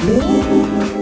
Música